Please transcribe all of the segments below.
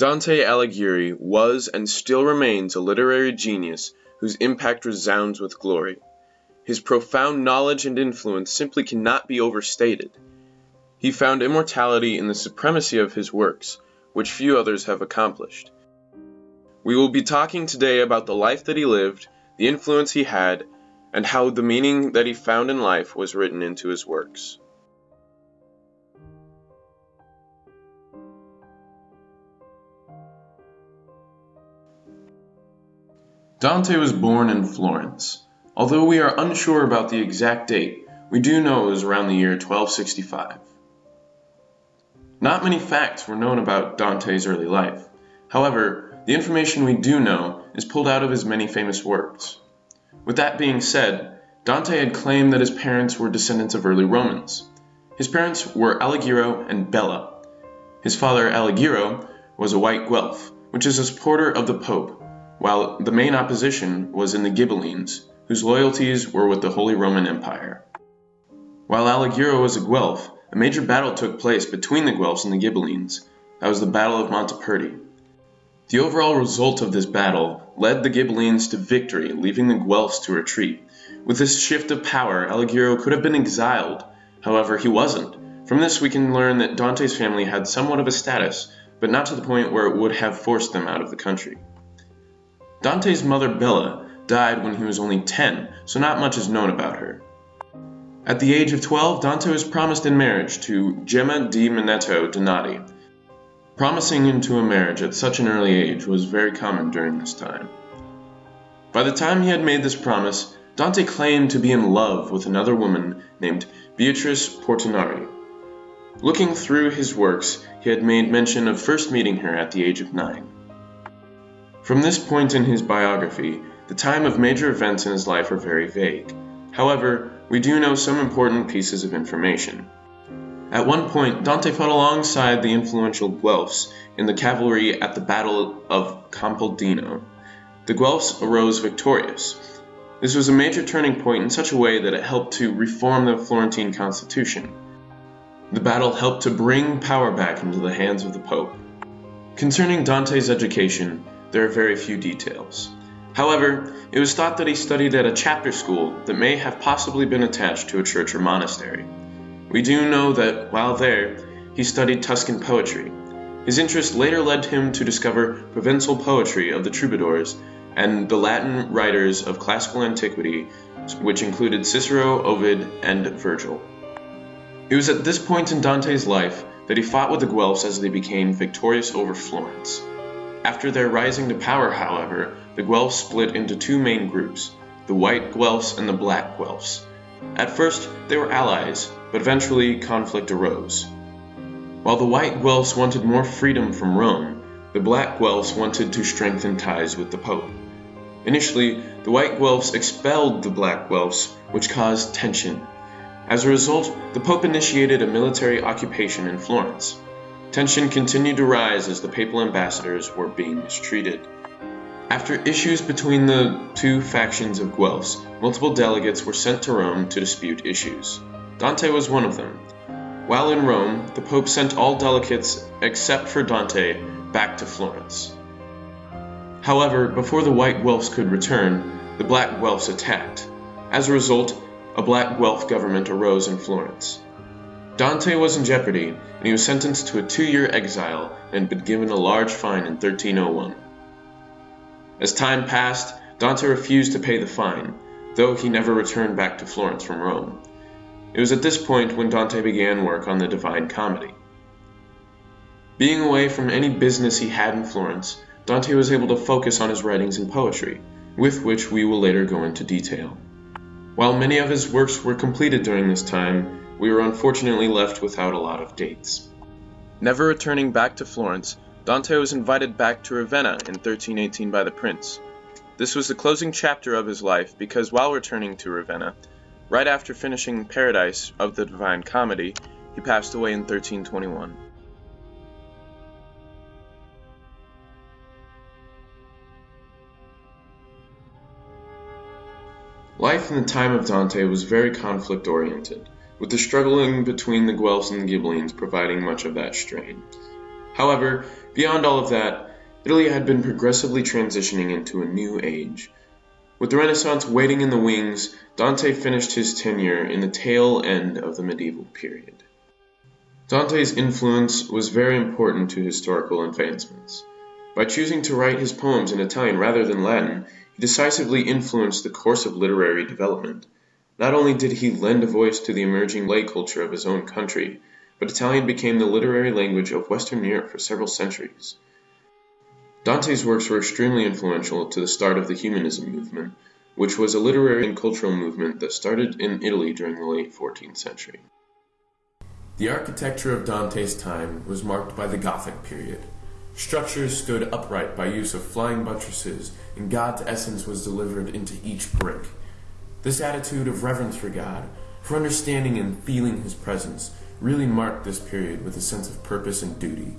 Dante Alighieri was and still remains a literary genius whose impact resounds with glory. His profound knowledge and influence simply cannot be overstated. He found immortality in the supremacy of his works, which few others have accomplished. We will be talking today about the life that he lived, the influence he had, and how the meaning that he found in life was written into his works. Dante was born in Florence. Although we are unsure about the exact date, we do know it was around the year 1265. Not many facts were known about Dante's early life. However, the information we do know is pulled out of his many famous works. With that being said, Dante had claimed that his parents were descendants of early Romans. His parents were Alighiero and Bella. His father, Alighiero, was a white Guelph, which is a supporter of the Pope, while the main opposition was in the Ghibellines, whose loyalties were with the Holy Roman Empire. While Alighiero was a Guelph, a major battle took place between the Guelphs and the Ghibellines. That was the Battle of Montaperti. The overall result of this battle led the Ghibellines to victory, leaving the Guelphs to retreat. With this shift of power, Alighiero could have been exiled. However, he wasn't. From this we can learn that Dante's family had somewhat of a status, but not to the point where it would have forced them out of the country. Dante's mother Bella died when he was only 10, so not much is known about her. At the age of 12, Dante was promised in marriage to Gemma di Manetto Donati. Promising into a marriage at such an early age was very common during this time. By the time he had made this promise, Dante claimed to be in love with another woman named Beatrice Portinari. Looking through his works, he had made mention of first meeting her at the age of nine. From this point in his biography, the time of major events in his life are very vague. However, we do know some important pieces of information. At one point, Dante fought alongside the influential Guelphs in the cavalry at the Battle of Campaldino. The Guelphs arose victorious. This was a major turning point in such a way that it helped to reform the Florentine constitution. The battle helped to bring power back into the hands of the Pope. Concerning Dante's education, there are very few details. However, it was thought that he studied at a chapter school that may have possibly been attached to a church or monastery. We do know that, while there, he studied Tuscan poetry. His interest later led him to discover Provençal poetry of the troubadours and the Latin writers of classical antiquity, which included Cicero, Ovid, and Virgil. It was at this point in Dante's life that he fought with the Guelphs as they became victorious over Florence. After their rising to power, however, the Guelphs split into two main groups, the white Guelphs and the black Guelphs. At first, they were allies, but eventually conflict arose. While the white Guelphs wanted more freedom from Rome, the black Guelphs wanted to strengthen ties with the Pope. Initially, the white Guelphs expelled the black Guelphs, which caused tension. As a result, the Pope initiated a military occupation in Florence. Tension continued to rise as the papal ambassadors were being mistreated. After issues between the two factions of Guelphs, multiple delegates were sent to Rome to dispute issues. Dante was one of them. While in Rome, the Pope sent all delegates except for Dante back to Florence. However, before the white Guelphs could return, the black Guelphs attacked. As a result, a black Guelph government arose in Florence. Dante was in jeopardy, and he was sentenced to a two-year exile and been given a large fine in 1301. As time passed, Dante refused to pay the fine, though he never returned back to Florence from Rome. It was at this point when Dante began work on the Divine Comedy. Being away from any business he had in Florence, Dante was able to focus on his writings and poetry, with which we will later go into detail. While many of his works were completed during this time, we were unfortunately left without a lot of dates. Never returning back to Florence, Dante was invited back to Ravenna in 1318 by the prince. This was the closing chapter of his life because while returning to Ravenna, right after finishing Paradise of the Divine Comedy, he passed away in 1321. Life in the time of Dante was very conflict oriented with the struggling between the Guelphs and the Ghibellines providing much of that strain. However, beyond all of that, Italy had been progressively transitioning into a new age. With the Renaissance waiting in the wings, Dante finished his tenure in the tail end of the medieval period. Dante's influence was very important to historical advancements. By choosing to write his poems in Italian rather than Latin, he decisively influenced the course of literary development. Not only did he lend a voice to the emerging lay culture of his own country, but Italian became the literary language of Western Europe for several centuries. Dante's works were extremely influential to the start of the Humanism movement, which was a literary and cultural movement that started in Italy during the late 14th century. The architecture of Dante's time was marked by the Gothic period. Structures stood upright by use of flying buttresses, and God's essence was delivered into each brick. This attitude of reverence for God, for understanding and feeling His presence, really marked this period with a sense of purpose and duty.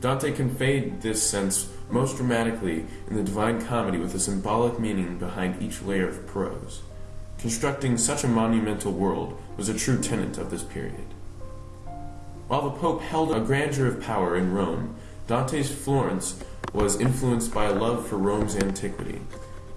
Dante conveyed this sense most dramatically in the Divine Comedy with a symbolic meaning behind each layer of prose. Constructing such a monumental world was a true tenet of this period. While the Pope held a grandeur of power in Rome, Dante's Florence was influenced by a love for Rome's antiquity.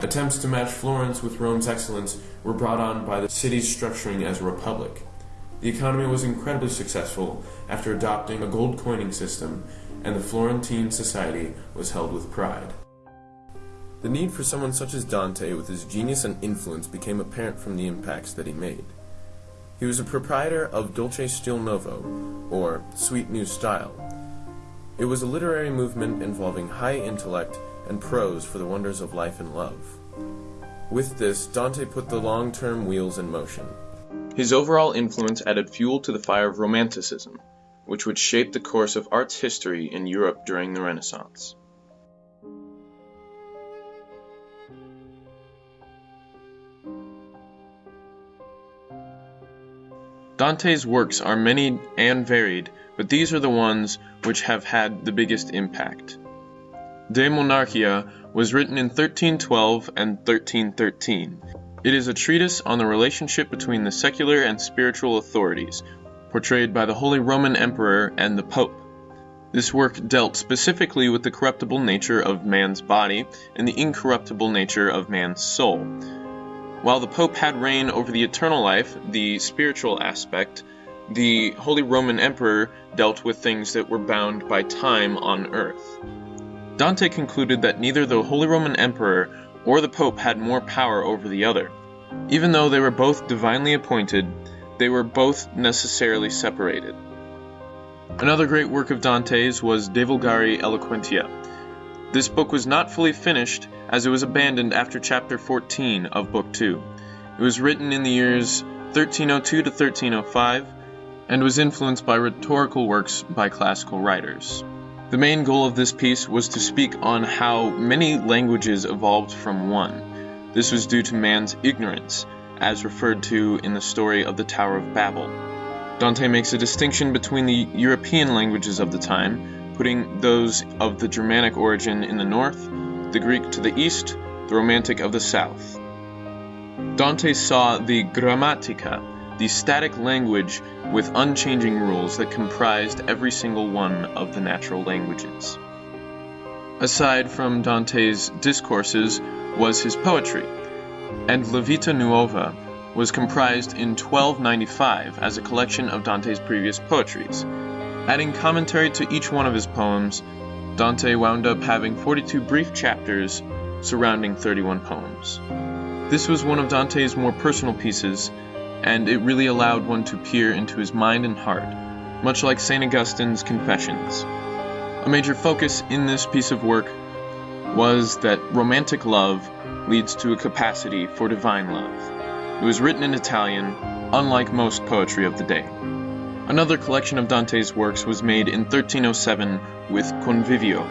Attempts to match Florence with Rome's excellence were brought on by the city's structuring as a republic. The economy was incredibly successful after adopting a gold coining system, and the Florentine society was held with pride. The need for someone such as Dante with his genius and influence became apparent from the impacts that he made. He was a proprietor of Dolce Stil Novo, or Sweet New Style. It was a literary movement involving high intellect and prose for the wonders of life and love. With this, Dante put the long term wheels in motion. His overall influence added fuel to the fire of Romanticism, which would shape the course of art's history in Europe during the Renaissance. Dante's works are many and varied, but these are the ones which have had the biggest impact. De Monarchia was written in 1312 and 1313. It is a treatise on the relationship between the secular and spiritual authorities, portrayed by the Holy Roman Emperor and the Pope. This work dealt specifically with the corruptible nature of man's body and the incorruptible nature of man's soul. While the Pope had reign over the eternal life, the spiritual aspect, the Holy Roman Emperor dealt with things that were bound by time on earth. Dante concluded that neither the Holy Roman Emperor or the Pope had more power over the other. Even though they were both divinely appointed, they were both necessarily separated. Another great work of Dante's was De Vulgari Eloquentia. This book was not fully finished as it was abandoned after chapter 14 of Book 2. It was written in the years 1302 to 1305 and was influenced by rhetorical works by classical writers. The main goal of this piece was to speak on how many languages evolved from one. This was due to man's ignorance, as referred to in the story of the Tower of Babel. Dante makes a distinction between the European languages of the time putting those of the Germanic origin in the north, the Greek to the east, the Romantic of the south. Dante saw the grammatica, the static language with unchanging rules that comprised every single one of the natural languages. Aside from Dante's discourses was his poetry, and La Vita Nuova was comprised in 1295 as a collection of Dante's previous poetries, Adding commentary to each one of his poems, Dante wound up having 42 brief chapters surrounding 31 poems. This was one of Dante's more personal pieces, and it really allowed one to peer into his mind and heart, much like St. Augustine's Confessions. A major focus in this piece of work was that romantic love leads to a capacity for divine love. It was written in Italian, unlike most poetry of the day. Another collection of Dante's works was made in 1307 with Convivio.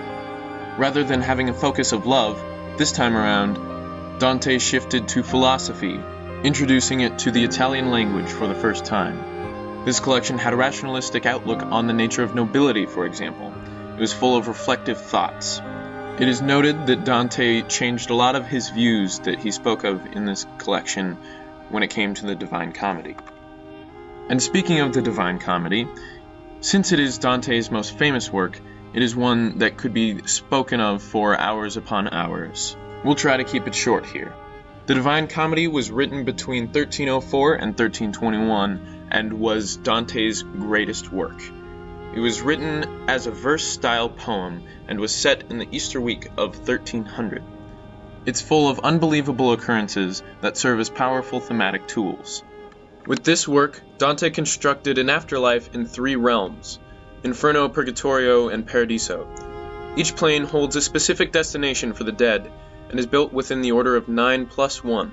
Rather than having a focus of love, this time around, Dante shifted to philosophy, introducing it to the Italian language for the first time. This collection had a rationalistic outlook on the nature of nobility, for example. It was full of reflective thoughts. It is noted that Dante changed a lot of his views that he spoke of in this collection when it came to the Divine Comedy. And speaking of the Divine Comedy, since it is Dante's most famous work, it is one that could be spoken of for hours upon hours. We'll try to keep it short here. The Divine Comedy was written between 1304 and 1321 and was Dante's greatest work. It was written as a verse style poem and was set in the Easter week of 1300. It's full of unbelievable occurrences that serve as powerful thematic tools. With this work, Dante constructed an afterlife in three realms Inferno, Purgatorio, and Paradiso. Each plane holds a specific destination for the dead and is built within the order of 9 plus 1.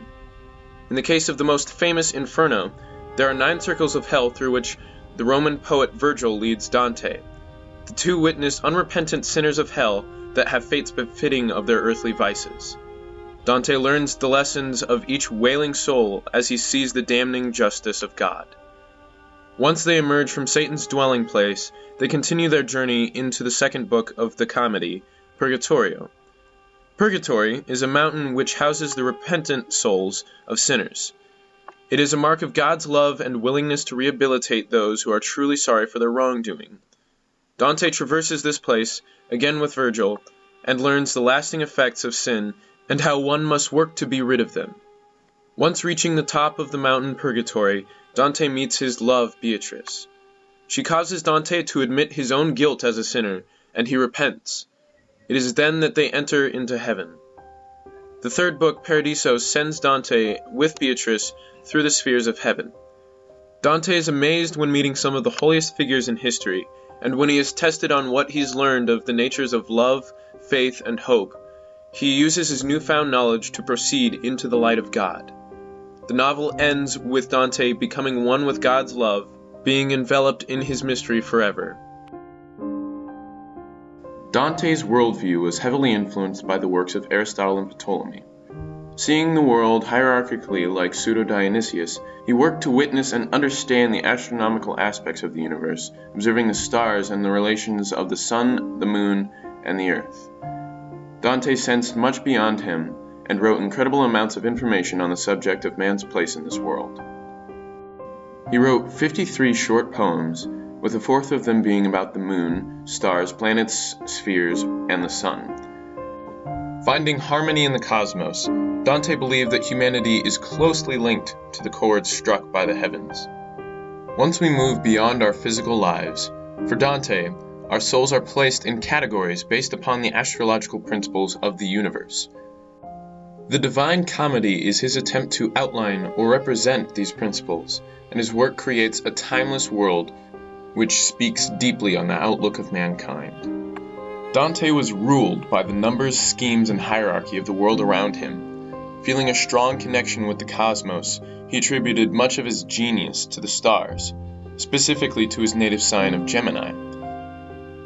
In the case of the most famous Inferno, there are nine circles of hell through which the Roman poet Virgil leads Dante. The two witness unrepentant sinners of hell that have fates befitting of their earthly vices. Dante learns the lessons of each wailing soul as he sees the damning justice of God. Once they emerge from Satan's dwelling place, they continue their journey into the second book of the comedy, Purgatorio. Purgatory is a mountain which houses the repentant souls of sinners. It is a mark of God's love and willingness to rehabilitate those who are truly sorry for their wrongdoing. Dante traverses this place, again with Virgil, and learns the lasting effects of sin and how one must work to be rid of them. Once reaching the top of the mountain Purgatory, Dante meets his love Beatrice. She causes Dante to admit his own guilt as a sinner, and he repents. It is then that they enter into heaven. The third book, Paradiso, sends Dante with Beatrice through the spheres of heaven. Dante is amazed when meeting some of the holiest figures in history, and when he is tested on what he's learned of the natures of love, faith, and hope, he uses his newfound knowledge to proceed into the light of God. The novel ends with Dante becoming one with God's love, being enveloped in his mystery forever. Dante's worldview was heavily influenced by the works of Aristotle and Ptolemy. Seeing the world hierarchically like Pseudo Dionysius, he worked to witness and understand the astronomical aspects of the universe, observing the stars and the relations of the sun, the moon, and the earth. Dante sensed much beyond him and wrote incredible amounts of information on the subject of man's place in this world. He wrote 53 short poems, with a fourth of them being about the moon, stars, planets, spheres, and the sun. Finding harmony in the cosmos, Dante believed that humanity is closely linked to the chords struck by the heavens. Once we move beyond our physical lives, for Dante, our souls are placed in categories based upon the astrological principles of the universe. The Divine Comedy is his attempt to outline or represent these principles, and his work creates a timeless world which speaks deeply on the outlook of mankind. Dante was ruled by the numbers, schemes, and hierarchy of the world around him. Feeling a strong connection with the cosmos, he attributed much of his genius to the stars, specifically to his native sign of Gemini.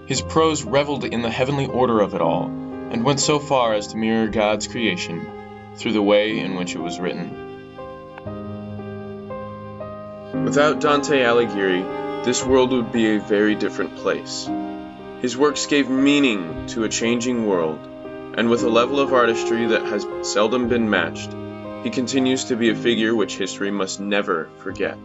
His prose reveled in the heavenly order of it all, and went so far as to mirror God's creation through the way in which it was written. Without Dante Alighieri, this world would be a very different place. His works gave meaning to a changing world, and with a level of artistry that has seldom been matched, he continues to be a figure which history must never forget.